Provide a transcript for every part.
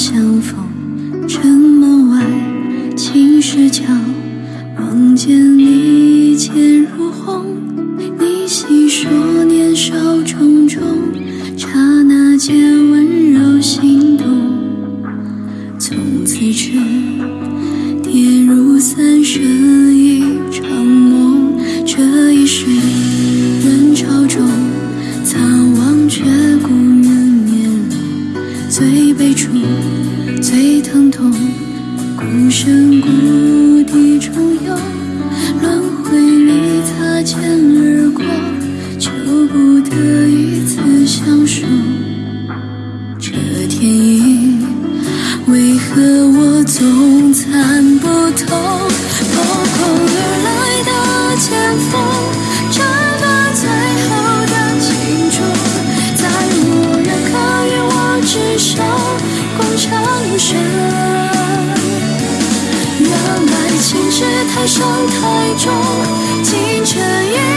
相逢，城门外，青石桥，望见你剑如虹，你。台上台中，清晨。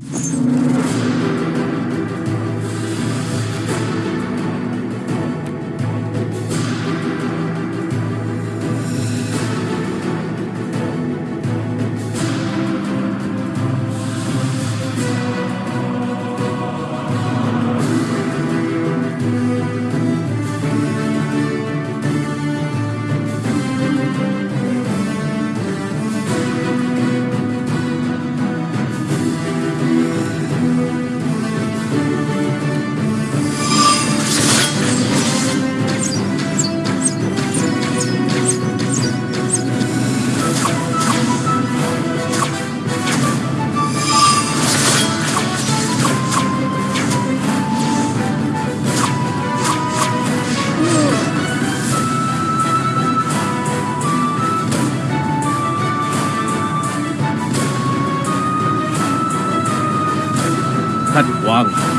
you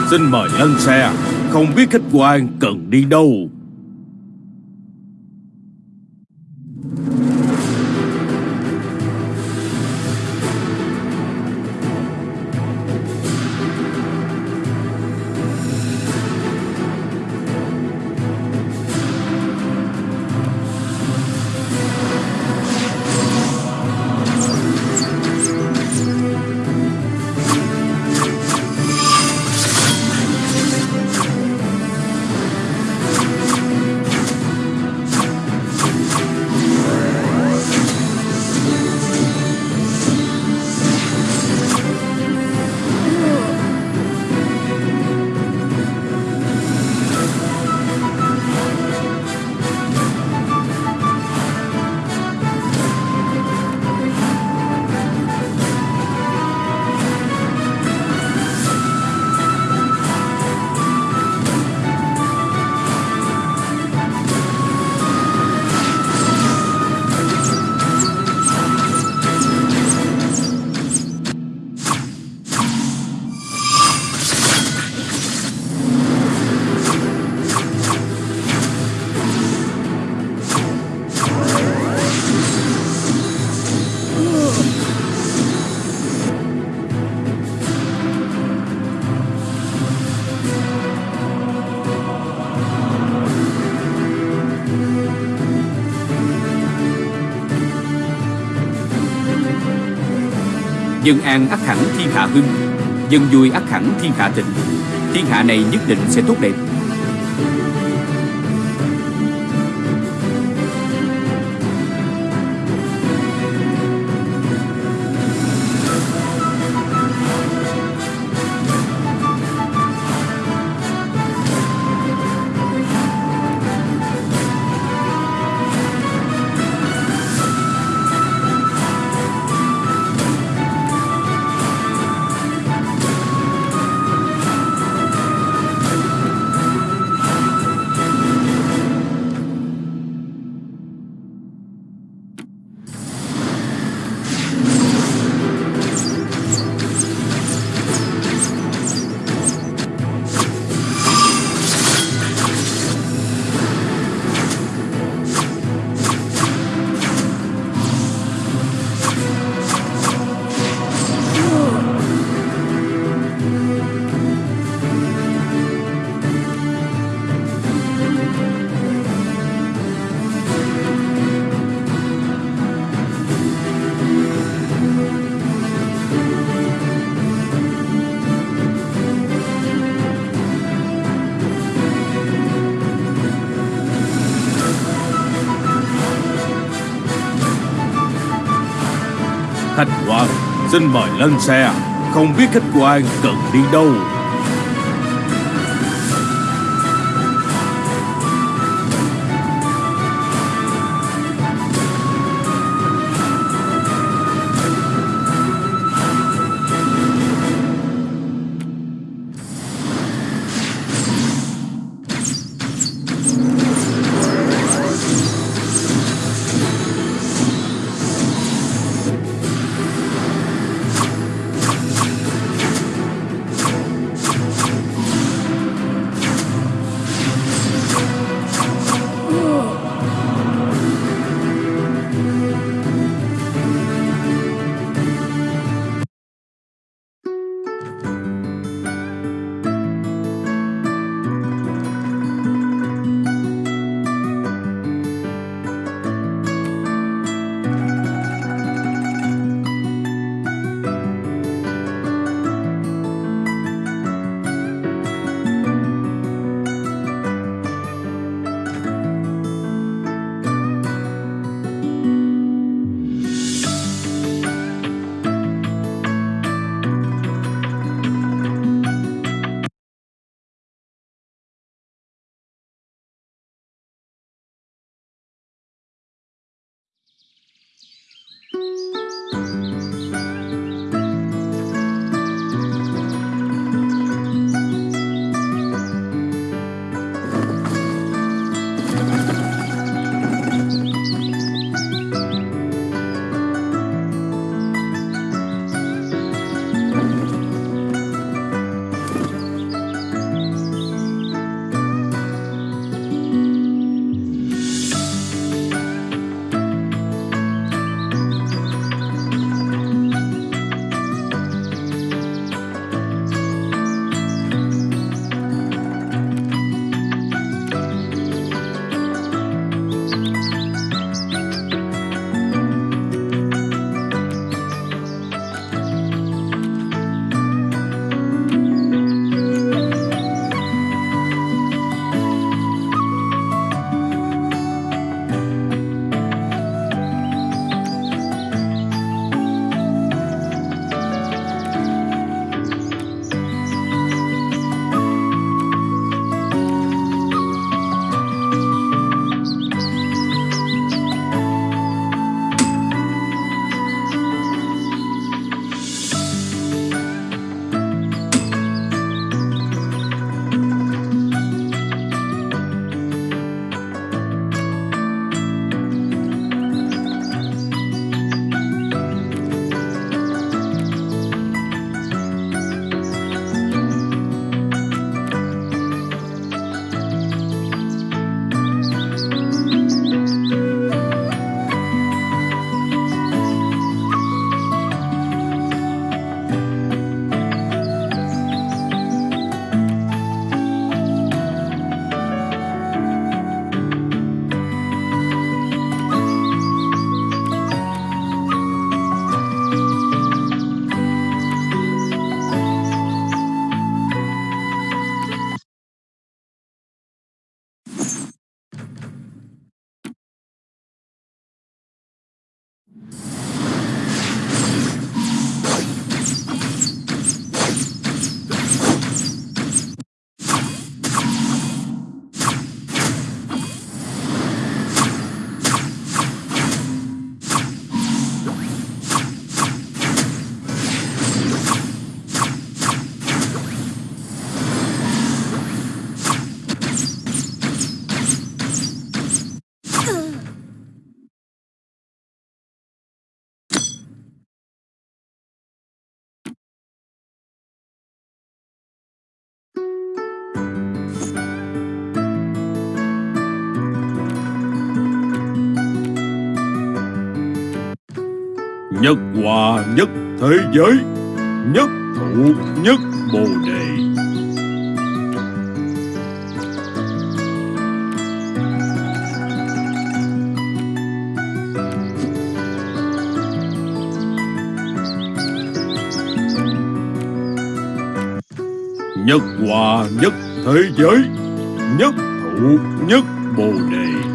Xin mời lên xe. Không biết khách quan cần đi đâu. Dân an ắt hẳn thiên hạ hưng, Dân vui ắt hẳn thiên hạ thịnh. Thiên hạ này nhất định sẽ tốt đẹp. Xin mời lên xe. Không biết khách quan cần đi đâu. Nhất hòa nhất thế giới, Nhất thụ nhất bồ đề. Nhất hòa nhất thế giới, Nhất thụ nhất bồ đề.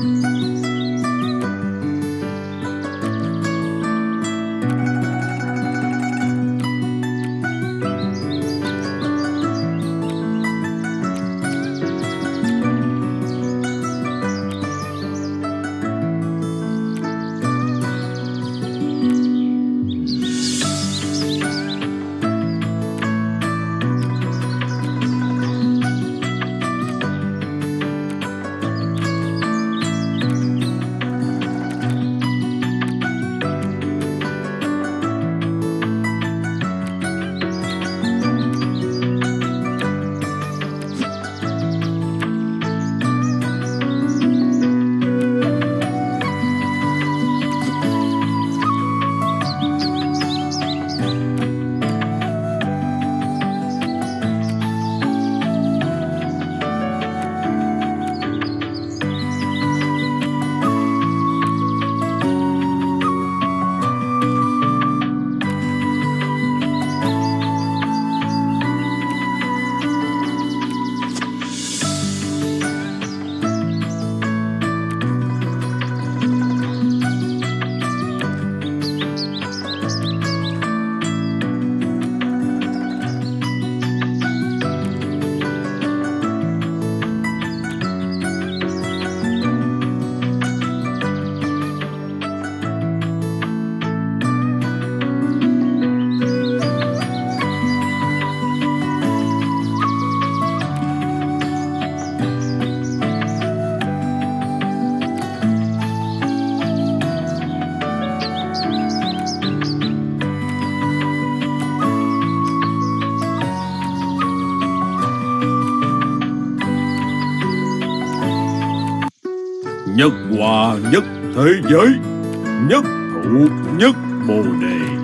Thế giới Nhất thụ nhất bồ đề.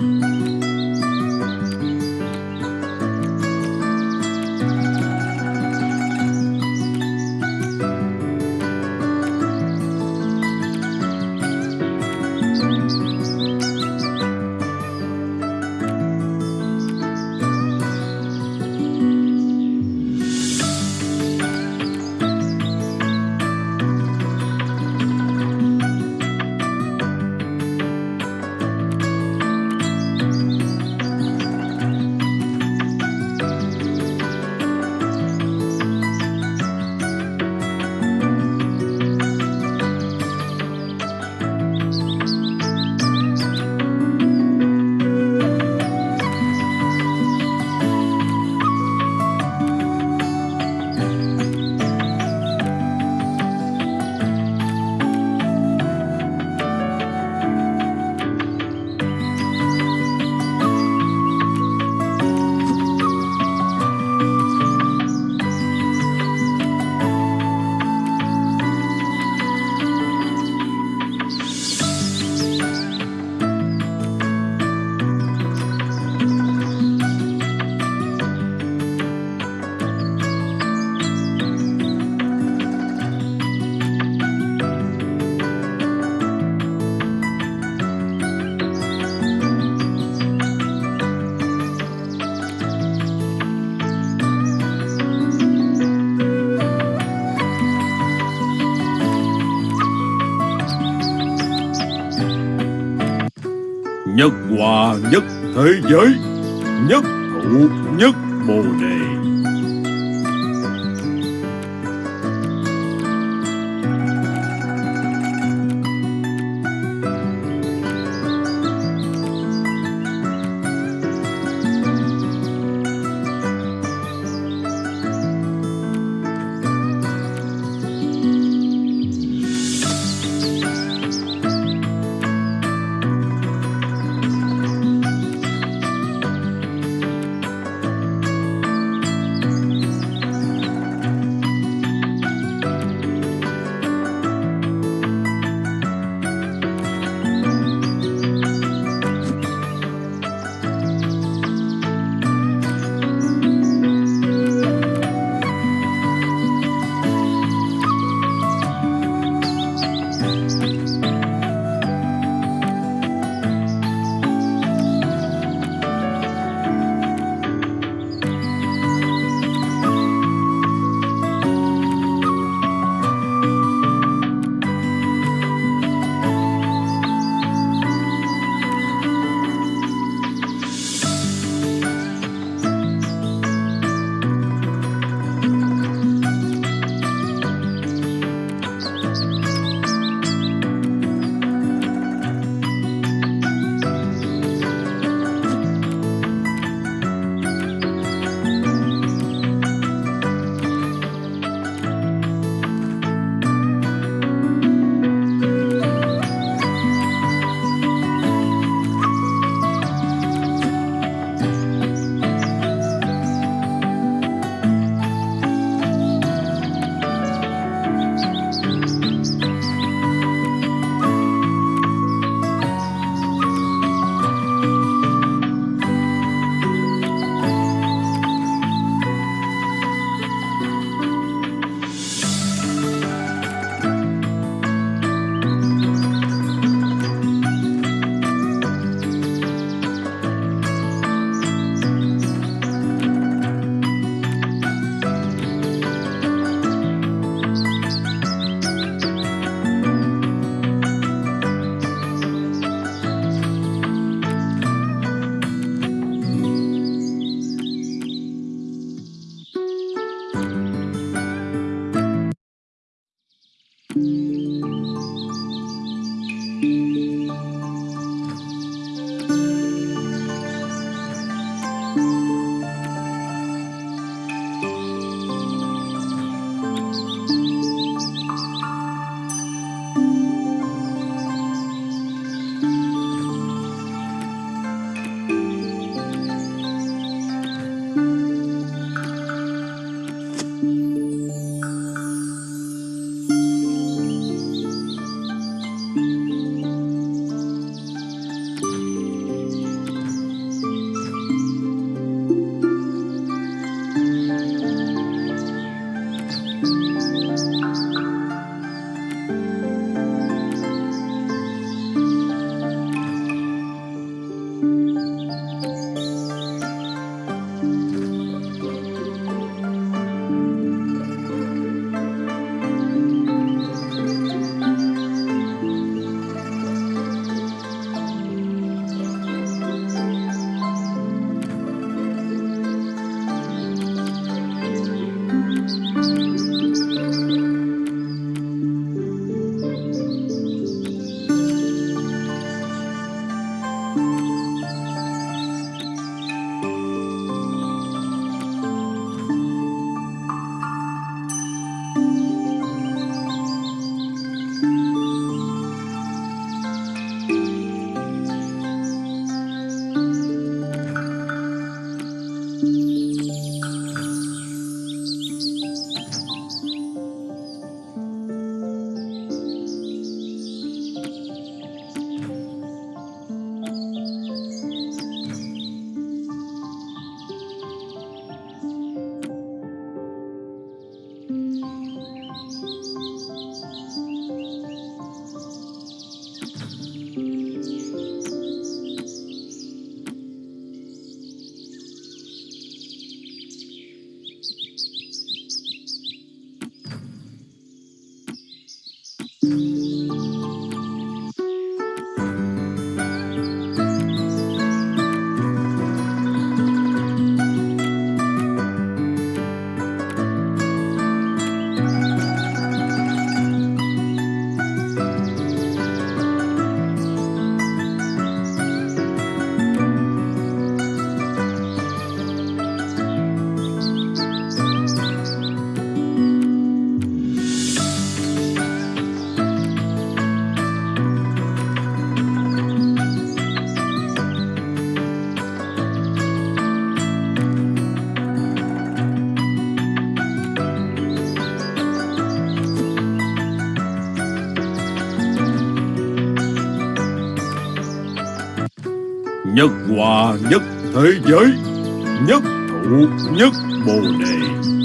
Nhất hòa nhất thế giới Nhất thụ nhất bồ đề. Hòa nhất thế giới Nhất thụ nhất bồ đề.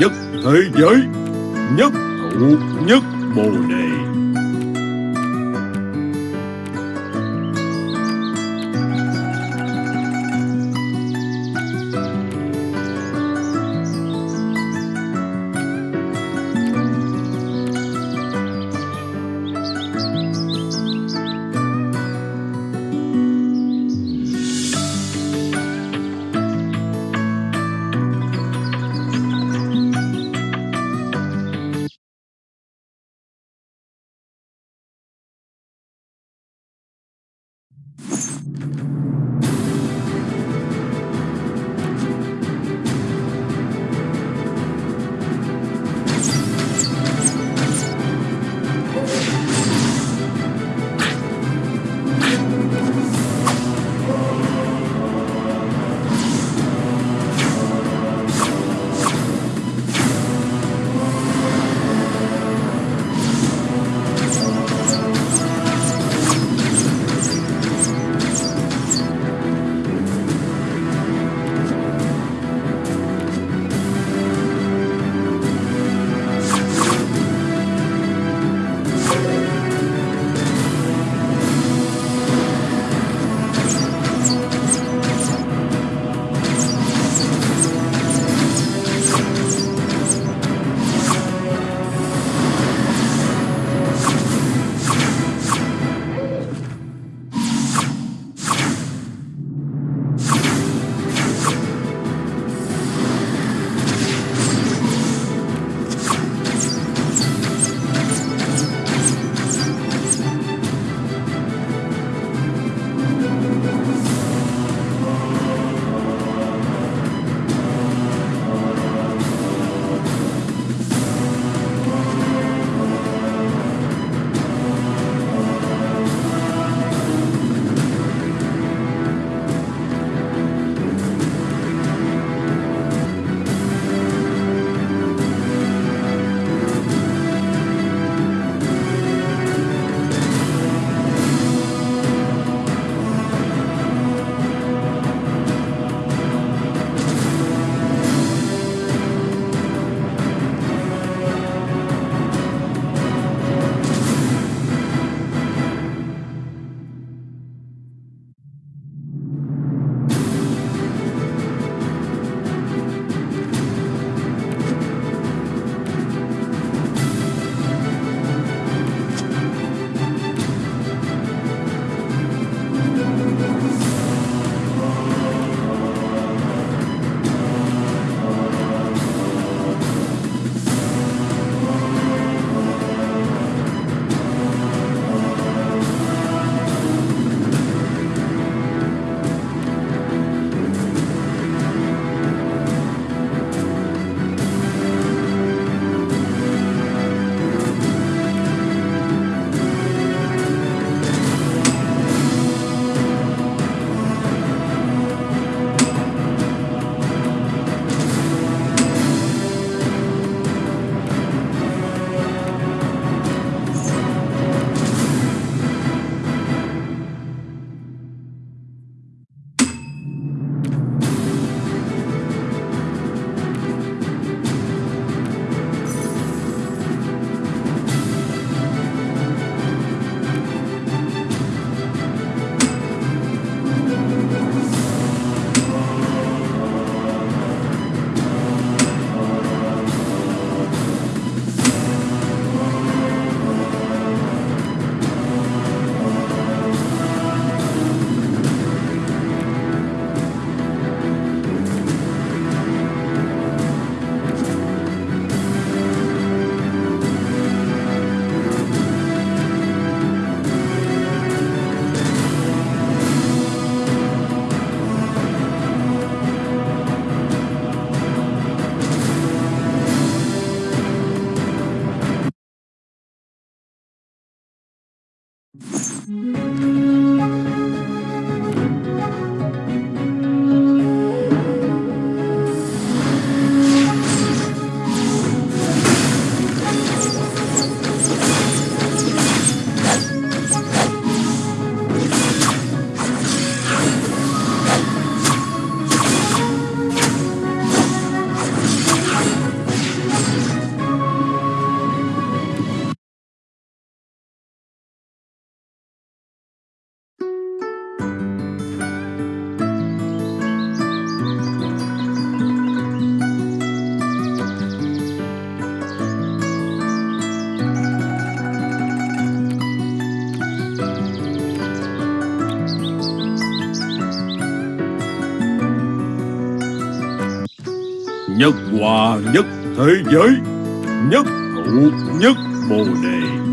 Nhất thế giới Nhất thụ nhất bồ đề. Nhất thế giới nhất thụ nhất bồ đề.